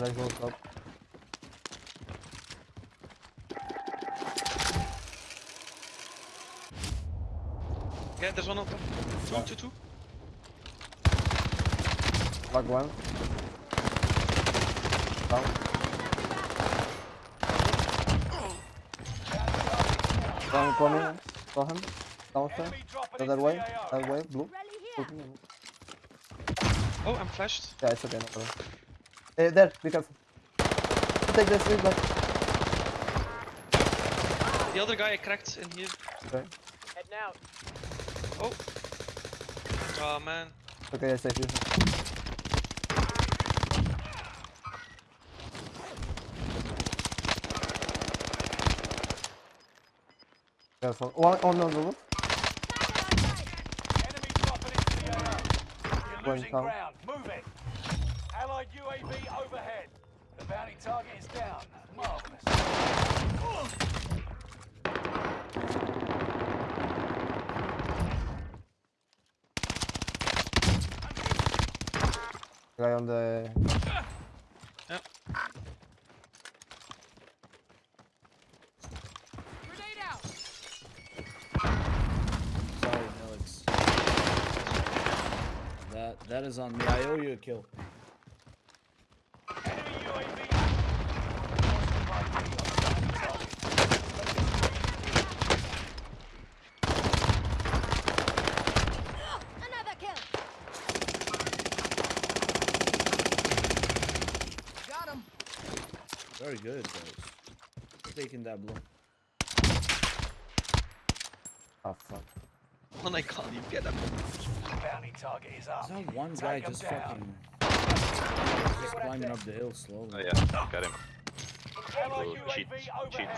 that goes up. Yeah, there's one up. Two, yeah. two, two. One. Down. Down coming. Saw him. Downstairs. The other way. That way. Blue. Oh, I'm flashed. Yeah, it's okay. No problem. Eh, there. Be careful. Take this. Leave that. The other guy I cracked in here. Okay. Heading out. Oh. Oh man. Okay, I save you. Careful. One on the roof. Enemy dropping into the AO. You're losing ground. Move it. Allied UAV overhead. The bounty target is down. Marvelous. Guy on the. Yep. Grenade out. Sorry, Alex. That that is on me. I owe you a kill. Enemy UAV. Another kill. Got him. Very good, guys. Taking that blow. Oh fuck. When I call you, get up. Bounty target is up. There's not one guy just down. fucking just climbing up the hill slowly. Oh yeah, got him. Little cheat, cheats overhead.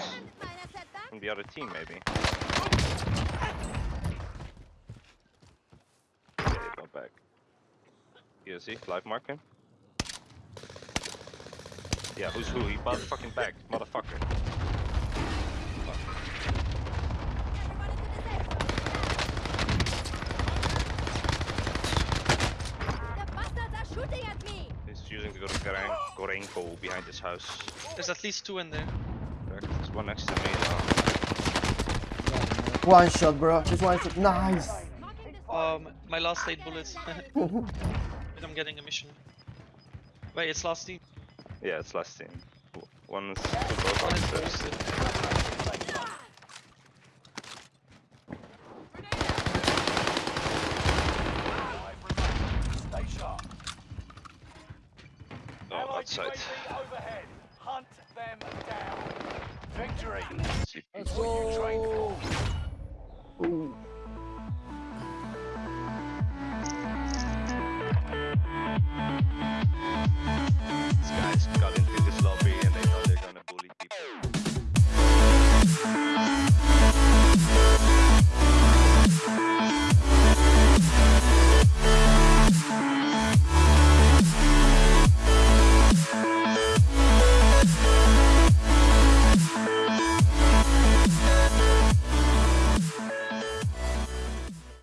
Minor setback. from the other team, maybe. Okay, go back. You see, live marking. Yeah, who's who? He motherfucking back, motherfucker. Everyone into the safe zone. The bastards are shooting at me. He's using the Goren- Gorenko behind his house. There's at least two in there. Correct. There's one next to me now. One shot, bro. This one shot. Nice. Um, my last eight bullets. and I'm getting a mission. Wait, it's last team. Yeah, it's last team. W- One is One both is upstairs. posted. Five remaining. Stay sharp. Oh, outside. Hunt them down. Victory. Let's What you trained go! for.